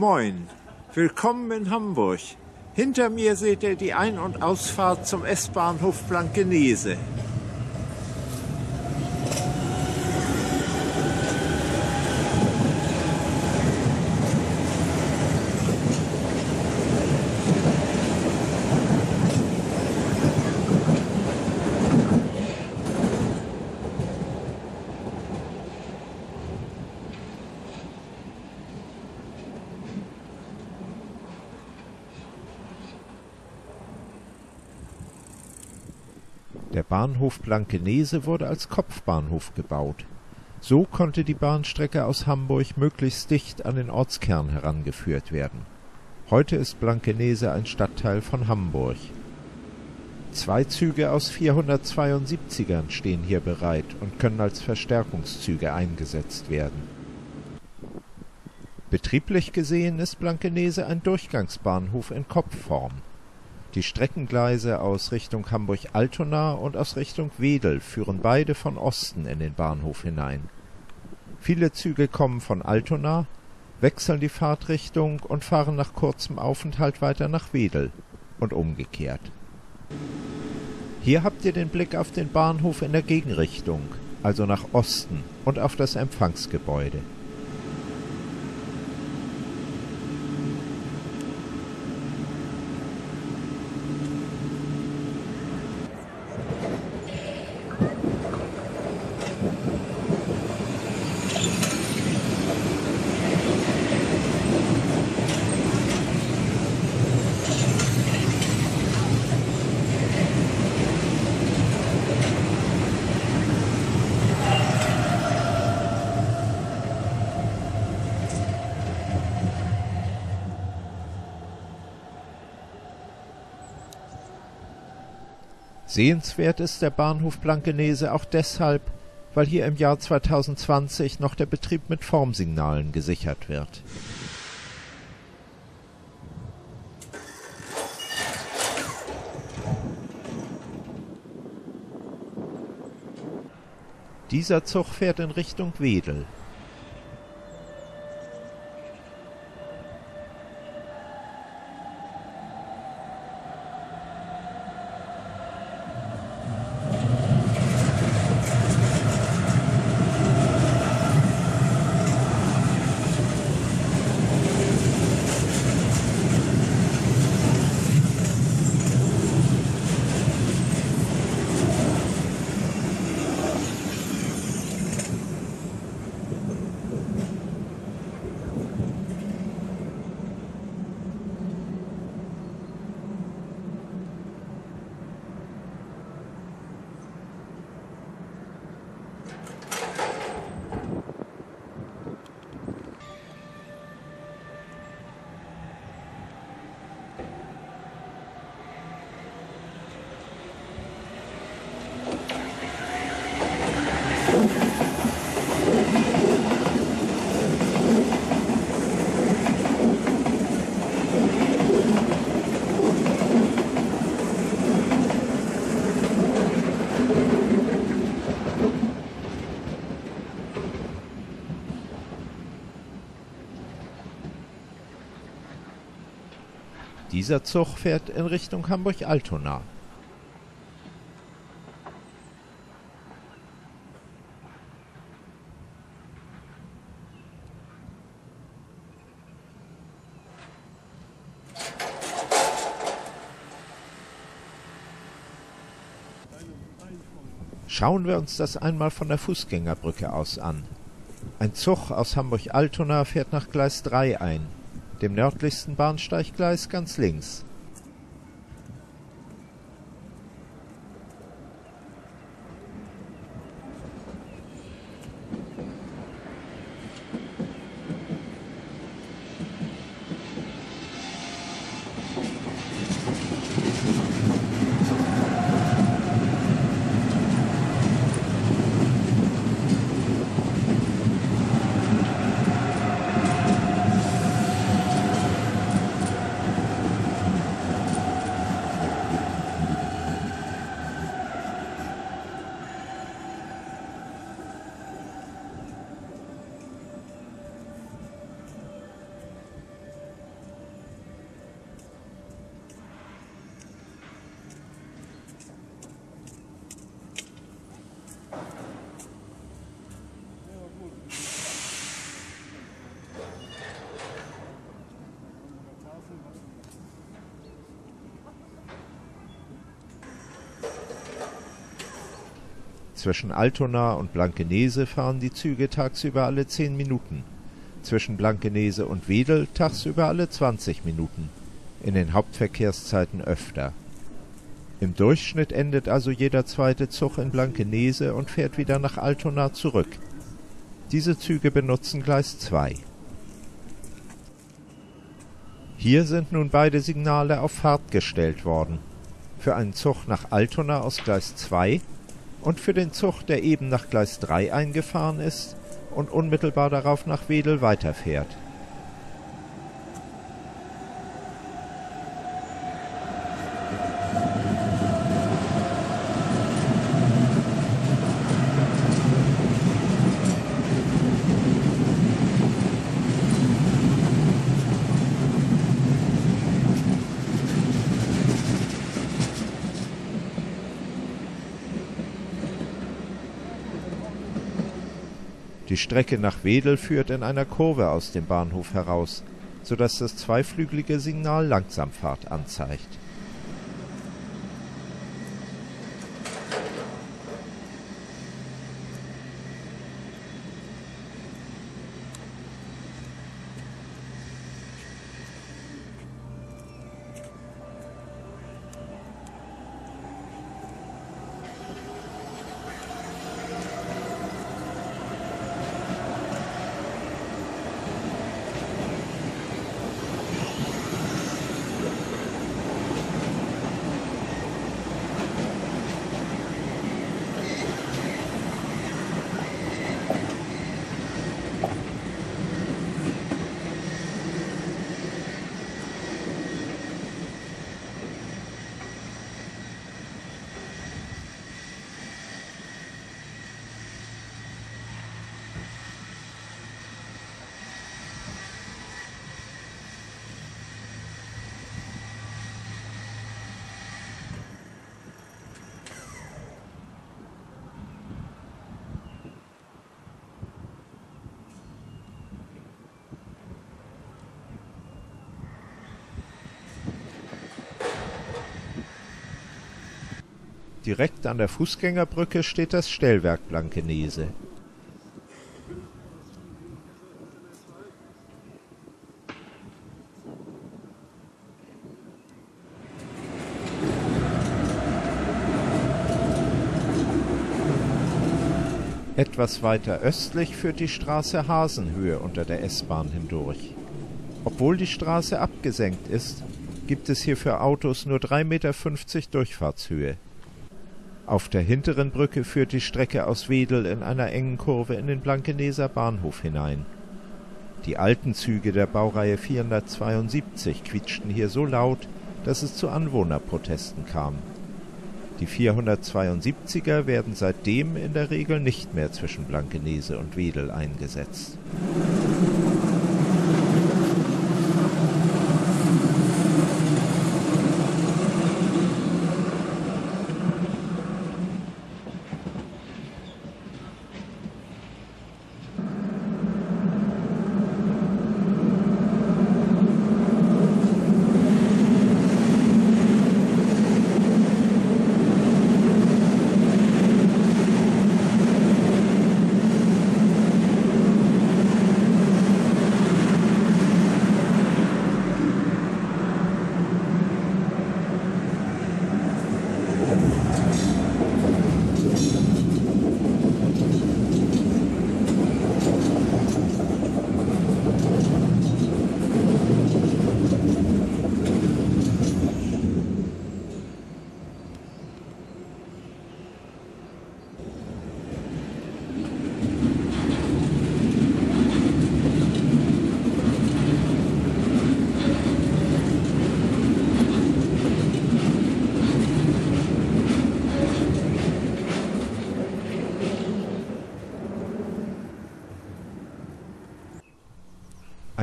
Moin, willkommen in Hamburg. Hinter mir seht ihr die Ein- und Ausfahrt zum S-Bahnhof Blankenese. Bahnhof Blankenese wurde als Kopfbahnhof gebaut. So konnte die Bahnstrecke aus Hamburg möglichst dicht an den Ortskern herangeführt werden. Heute ist Blankenese ein Stadtteil von Hamburg. Zwei Züge aus 472ern stehen hier bereit und können als Verstärkungszüge eingesetzt werden. Betrieblich gesehen ist Blankenese ein Durchgangsbahnhof in Kopfform. Die Streckengleise aus Richtung Hamburg-Altona und aus Richtung Wedel führen beide von Osten in den Bahnhof hinein. Viele Züge kommen von Altona, wechseln die Fahrtrichtung und fahren nach kurzem Aufenthalt weiter nach Wedel und umgekehrt. Hier habt ihr den Blick auf den Bahnhof in der Gegenrichtung, also nach Osten und auf das Empfangsgebäude. Sehenswert ist der Bahnhof Blankenese auch deshalb, weil hier im Jahr 2020 noch der Betrieb mit Formsignalen gesichert wird. Dieser Zug fährt in Richtung Wedel. Dieser Zug fährt in Richtung Hamburg-Altona. Schauen wir uns das einmal von der Fußgängerbrücke aus an. Ein Zug aus Hamburg-Altona fährt nach Gleis 3 ein, dem nördlichsten Bahnsteiggleis ganz links. Zwischen Altona und Blankenese fahren die Züge tagsüber alle zehn Minuten, zwischen Blankenese und Wedel tagsüber alle zwanzig Minuten, in den Hauptverkehrszeiten öfter. Im Durchschnitt endet also jeder zweite Zug in Blankenese und fährt wieder nach Altona zurück. Diese Züge benutzen Gleis 2. Hier sind nun beide Signale auf Fahrt gestellt worden. Für einen Zug nach Altona aus Gleis 2 und für den Zug, der eben nach Gleis 3 eingefahren ist und unmittelbar darauf nach Wedel weiterfährt. Die Strecke nach Wedel führt in einer Kurve aus dem Bahnhof heraus, so dass das zweiflügelige Signal Langsamfahrt anzeigt Direkt an der Fußgängerbrücke steht das Stellwerk Blankenese. Etwas weiter östlich führt die Straße Hasenhöhe unter der S-Bahn hindurch. Obwohl die Straße abgesenkt ist, gibt es hier für Autos nur 3,50 Meter Durchfahrtshöhe. Auf der hinteren Brücke führt die Strecke aus Wedel in einer engen Kurve in den Blankeneser Bahnhof hinein. Die alten Züge der Baureihe 472 quietschten hier so laut, dass es zu Anwohnerprotesten kam. Die 472er werden seitdem in der Regel nicht mehr zwischen Blankenese und Wedel eingesetzt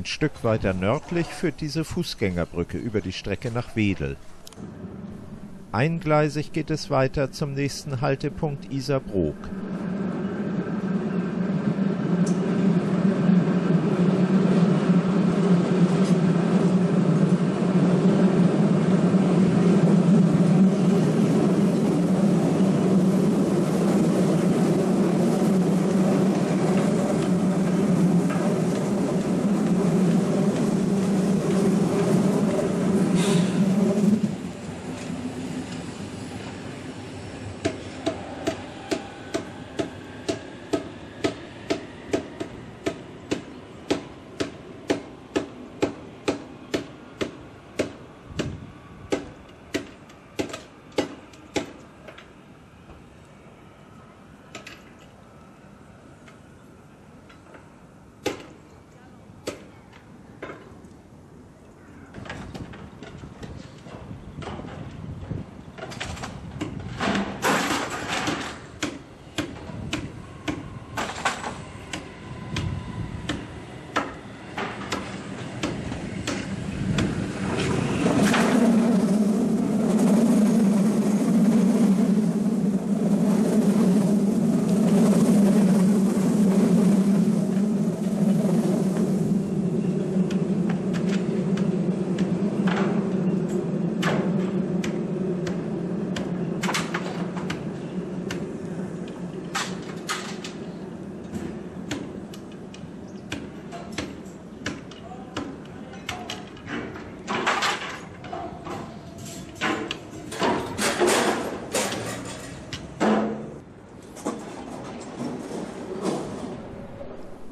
Ein Stück weiter nördlich führt diese Fußgängerbrücke über die Strecke nach Wedel. Eingleisig geht es weiter zum nächsten Haltepunkt Isarbrook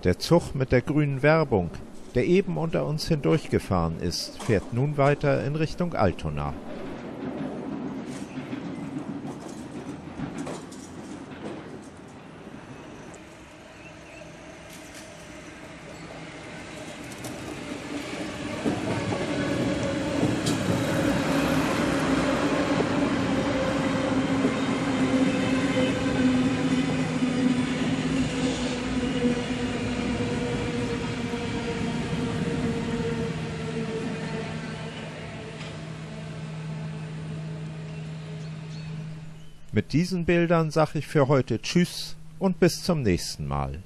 Der Zug mit der grünen Werbung, der eben unter uns hindurchgefahren ist, fährt nun weiter in Richtung Altona. Mit diesen Bildern sag ich für heute Tschüss und bis zum nächsten Mal.